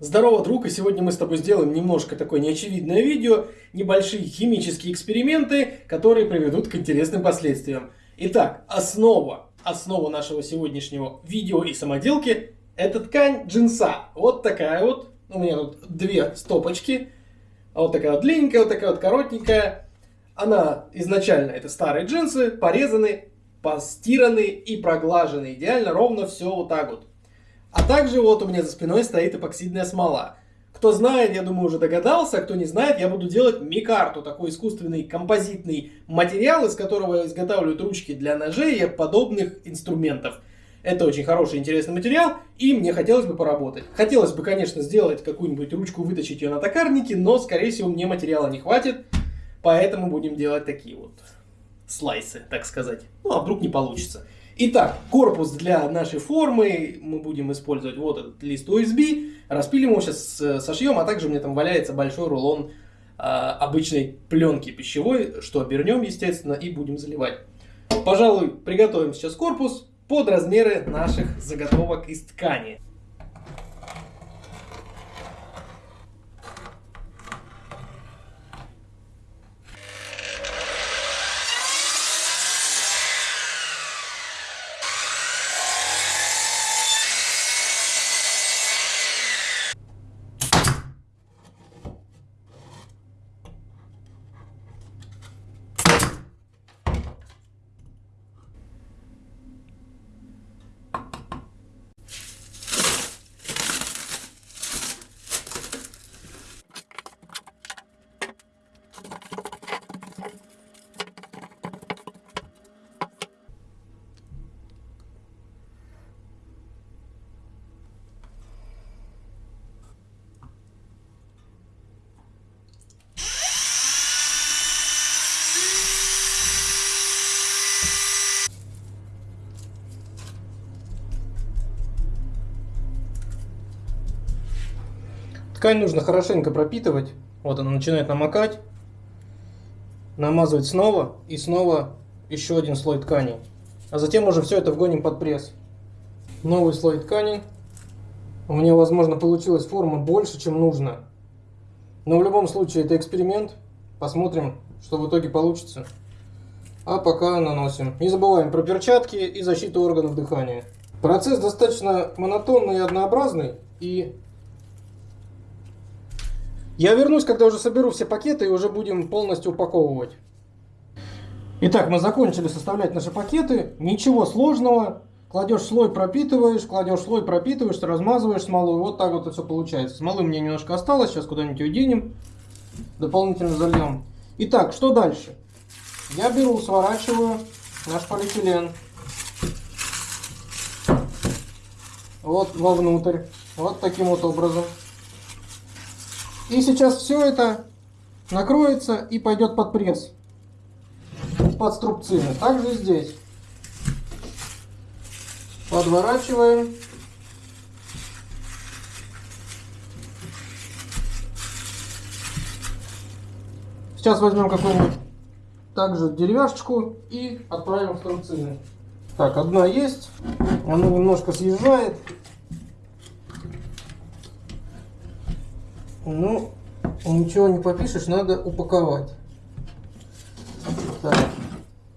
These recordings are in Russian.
Здорово, друг, и сегодня мы с тобой сделаем немножко такое неочевидное видео, небольшие химические эксперименты, которые приведут к интересным последствиям. Итак, основа, основа нашего сегодняшнего видео и самоделки – это ткань джинса. Вот такая вот, у меня тут две стопочки, вот такая вот длинненькая, вот такая вот коротенькая. Она изначально, это старые джинсы, порезаны, постираны и проглажены идеально, ровно все вот так вот. А также вот у меня за спиной стоит эпоксидная смола. Кто знает, я думаю, уже догадался, а кто не знает, я буду делать микарту, такой искусственный композитный материал, из которого изготавливают ручки для ножей и подобных инструментов. Это очень хороший, интересный материал, и мне хотелось бы поработать. Хотелось бы, конечно, сделать какую-нибудь ручку, вытащить ее на токарнике, но, скорее всего, мне материала не хватит, поэтому будем делать такие вот слайсы, так сказать. Ну, а вдруг не получится. Итак, корпус для нашей формы мы будем использовать вот этот лист USB. Распилим его сейчас э, сошьем, а также у меня там валяется большой рулон а, обычной пленки пищевой, что обернем, естественно, и будем заливать. Пожалуй, приготовим сейчас корпус под размеры наших заготовок из ткани. Ткань нужно хорошенько пропитывать. Вот она начинает намокать. Намазывать снова и снова еще один слой ткани. А затем уже все это вгоним под пресс. Новый слой ткани. У меня, возможно, получилась форма больше, чем нужно. Но в любом случае это эксперимент. Посмотрим, что в итоге получится. А пока наносим. Не забываем про перчатки и защиту органов дыхания. Процесс достаточно монотонный и однообразный. И я вернусь, когда уже соберу все пакеты и уже будем полностью упаковывать. Итак, мы закончили составлять наши пакеты. Ничего сложного. Кладешь слой, пропитываешь, кладешь слой, пропитываешь, размазываешь смолу. Вот так вот это все получается. Смолы мне немножко осталось, сейчас куда-нибудь денем. Дополнительно зальем. Итак, что дальше? Я беру, сворачиваю наш полиэтилен. Вот вовнутрь. Вот таким вот образом. И сейчас все это накроется и пойдет под пресс, под струбцины. Также здесь. Подворачиваем. Сейчас возьмем какую-нибудь также деревяшечку и отправим в струбцины. Так, одна есть. Она немножко съезжает. Ну, ничего не попишешь, надо упаковать. Так,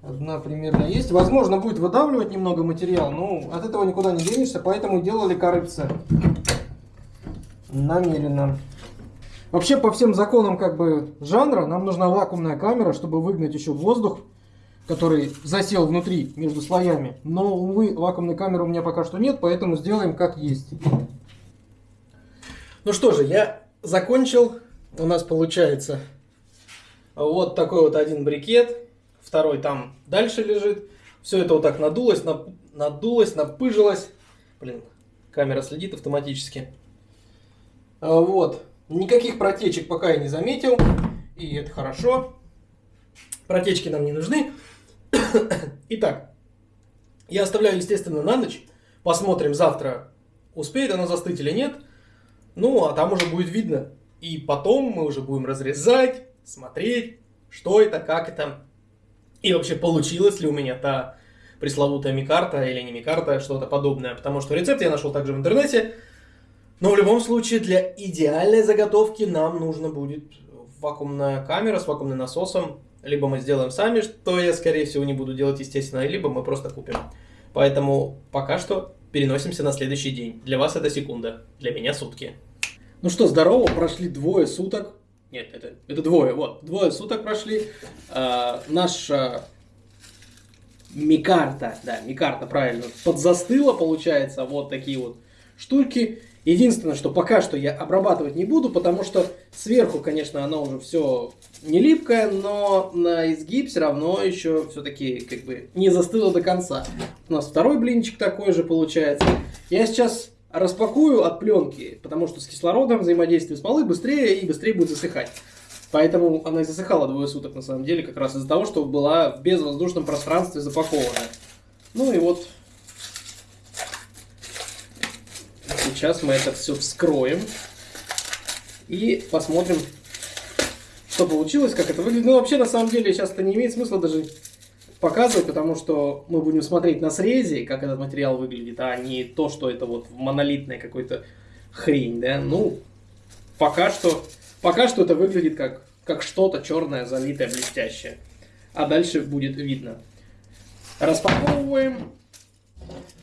одна примерно есть. Возможно, будет выдавливать немного материал, но от этого никуда не денешься, поэтому делали корыце. Намеренно. Вообще, по всем законам как бы жанра, нам нужна вакуумная камера, чтобы выгнать еще воздух, который засел внутри, между слоями. Но, увы, вакуумной камеры у меня пока что нет, поэтому сделаем как есть. Ну что же, я закончил. У нас получается вот такой вот один брикет. Второй там дальше лежит. Все это вот так надулось, надулось, напыжилось. Блин, камера следит автоматически. А, вот. Никаких протечек пока я не заметил. И это хорошо. Протечки нам не нужны. Итак, я оставляю, естественно, на ночь. Посмотрим завтра, успеет она застыть или нет. Ну, а там уже будет видно. И потом мы уже будем разрезать, смотреть, что это, как это. И вообще, получилось ли у меня та пресловутая микарта или не микарта, что-то подобное. Потому что рецепт я нашел также в интернете. Но в любом случае для идеальной заготовки нам нужно будет вакуумная камера с вакуумным насосом. Либо мы сделаем сами, что я, скорее всего, не буду делать, естественно, либо мы просто купим. Поэтому пока что переносимся на следующий день. Для вас это секунда, для меня сутки. Ну что, здорово, прошли двое суток. Нет, это, это двое, вот, двое суток прошли. А, наша микарта, да, микарта, правильно, подзастыла, получается, вот такие вот штуки. Единственное, что пока что я обрабатывать не буду, потому что сверху, конечно, оно уже все не липкое, но на изгиб все равно еще все-таки как бы не застыло до конца. У нас второй блинчик такой же получается. Я сейчас распакую от пленки, потому что с кислородом взаимодействие смолы быстрее и быстрее будет засыхать. Поэтому она и засыхала двое суток на самом деле, как раз из-за того, что была в безвоздушном пространстве запакована. Ну и вот Сейчас мы это все вскроем и посмотрим, что получилось, как это выглядит. Ну, вообще, на самом деле, сейчас это не имеет смысла даже показывать, потому что мы будем смотреть на срезе, как этот материал выглядит, а не то, что это вот монолитная какой-то хрень, да. Ну, пока что, пока что это выглядит как, как что-то черное, залитое, блестящее. А дальше будет видно. Распаковываем.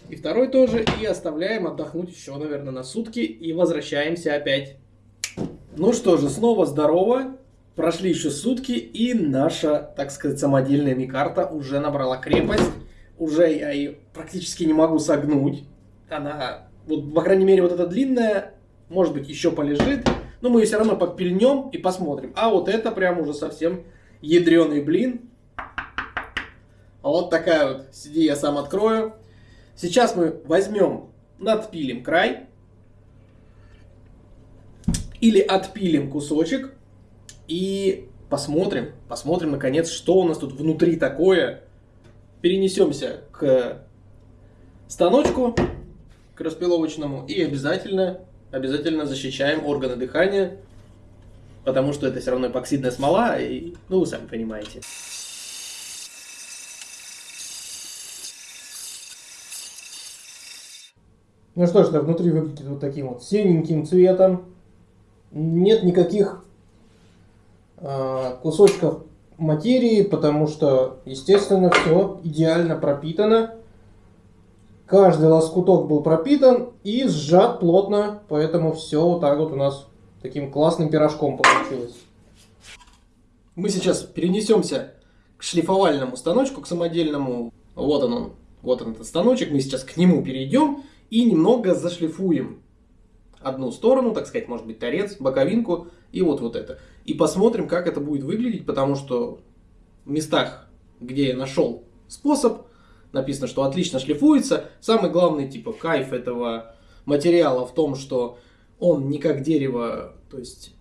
И второй тоже. И оставляем отдохнуть еще, наверное, на сутки. И возвращаемся опять. Ну что же, снова здорово. Прошли еще сутки, и наша, так сказать, самодельная микарта уже набрала крепость. Уже я ее практически не могу согнуть. Она, вот, по крайней мере, вот эта длинная, может быть, еще полежит. Но мы ее все равно подпильнем и посмотрим. А вот это прям уже совсем ядреный блин. А вот такая вот, сиди, я сам открою. Сейчас мы возьмем, надпилим край. Или отпилим кусочек. И посмотрим, посмотрим наконец, что у нас тут внутри такое. Перенесемся к станочку, к распиловочному. И обязательно, обязательно защищаем органы дыхания. Потому что это все равно эпоксидная смола. И, ну, вы сами понимаете. Ну что ж, да, внутри выглядит вот таким вот синеньким цветом. Нет никаких э, кусочков материи, потому что, естественно, все идеально пропитано. Каждый лоскуток был пропитан и сжат плотно, поэтому все вот так вот у нас таким классным пирожком получилось. Мы сейчас перенесемся к шлифовальному станочку, к самодельному. Вот он, он, вот он этот станочек. Мы сейчас к нему перейдем и немного зашлифуем одну сторону, так сказать, может быть торец, боковинку и вот вот это. И посмотрим, как это будет выглядеть, потому что в местах, где я нашел способ, написано, что отлично шлифуется. Самый главный типа кайф этого материала в том, что он не как дерево, то есть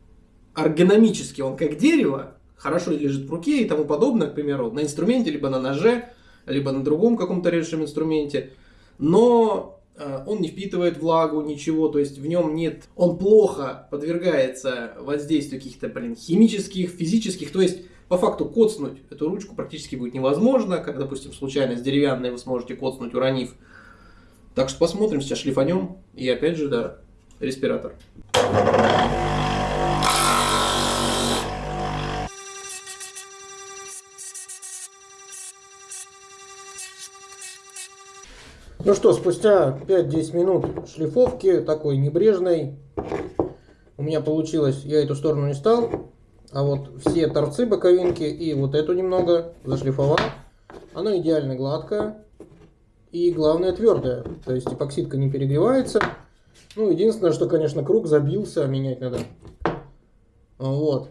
эргономически он как дерево, хорошо лежит в руке и тому подобное, к примеру, на инструменте, либо на ноже, либо на другом каком-то режущем инструменте. Но он не впитывает влагу, ничего, то есть в нем нет, он плохо подвергается воздействию каких-то, блин, химических, физических, то есть по факту коцнуть эту ручку практически будет невозможно, как, допустим, случайно с деревянной вы сможете коцнуть, уронив. Так что посмотрим, сейчас шлифанем, и опять же, да, респиратор. Ну что, спустя 5-10 минут шлифовки, такой небрежной, у меня получилось, я эту сторону не стал, а вот все торцы боковинки и вот эту немного зашлифовал. Она идеально гладкая и главное твердая, то есть эпоксидка не перегревается. Ну, единственное, что, конечно, круг забился, менять надо. Вот.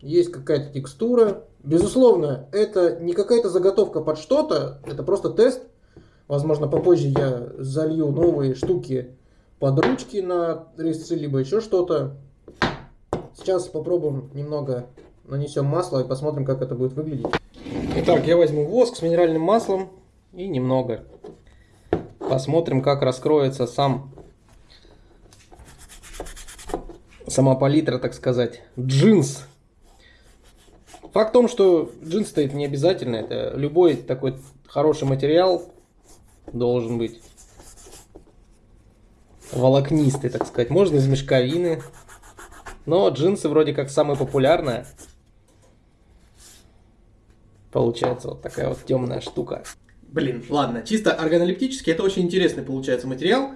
Есть какая-то текстура. Безусловно, это не какая-то заготовка под что-то, это просто тест Возможно, попозже я залью новые штуки под ручки на резцы, либо еще что-то. Сейчас попробуем немного нанесем масло и посмотрим, как это будет выглядеть. Итак, я возьму воск с минеральным маслом и немного. Посмотрим, как раскроется сам сама палитра, так сказать, джинс. Факт в том, что джинс стоит не обязательно. Это любой такой хороший материал должен быть. волокнистый, так сказать. Можно из мешковины. Но джинсы вроде как самые популярные. Получается вот такая вот темная штука. Блин, ладно, чисто органолептически это очень интересный получается материал.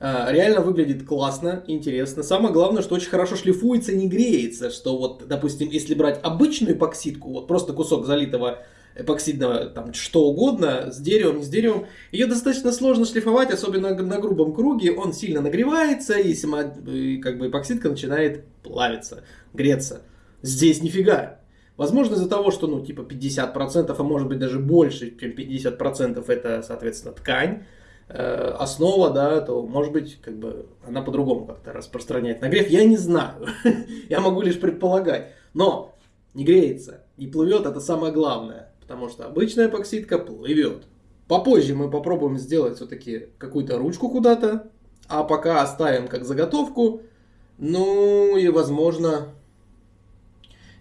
А, реально выглядит классно, интересно. Самое главное, что очень хорошо шлифуется и не греется. Что вот, допустим, если брать обычную эпоксидку, вот просто кусок залитого эпоксидного, там, что угодно, с деревом, не с деревом, ее достаточно сложно шлифовать, особенно на грубом круге, он сильно нагревается, и, сама, и как бы эпоксидка начинает плавиться, греться. Здесь нифига. Возможно, из-за того, что, ну, типа 50%, а может быть даже больше, чем 50% это, соответственно, ткань, э, основа, да, то, может быть, как бы она по-другому как-то распространяет нагрев. Я не знаю. Я могу лишь предполагать. Но не греется, не плывет, это самое главное потому что обычная эпоксидка плывет. Попозже мы попробуем сделать все-таки какую-то ручку куда-то, а пока оставим как заготовку. Ну и возможно,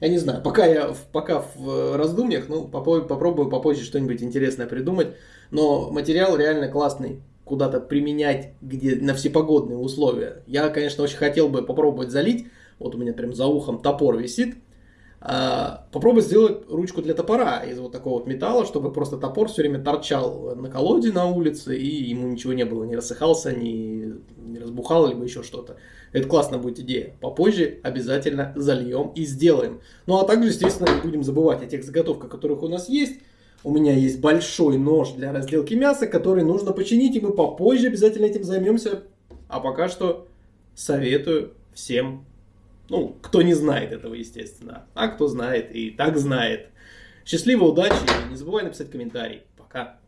я не знаю, пока я пока в раздумьях, ну попробую, попробую попозже что-нибудь интересное придумать. Но материал реально классный, куда-то применять где, на всепогодные условия. Я, конечно, очень хотел бы попробовать залить. Вот у меня прям за ухом топор висит. А, попробуй сделать ручку для топора из вот такого вот металла, чтобы просто топор все время торчал на колоде на улице, и ему ничего не было, не рассыхался, не, не разбухал, либо еще что-то. Это классная будет идея. Попозже обязательно зальем и сделаем. Ну а также, естественно, не будем забывать о тех заготовках, которых у нас есть. У меня есть большой нож для разделки мяса, который нужно починить, и мы попозже обязательно этим займемся. А пока что советую всем ну, кто не знает этого, естественно. А кто знает и так знает. Счастливо, удачи. Не забывай написать комментарий. Пока.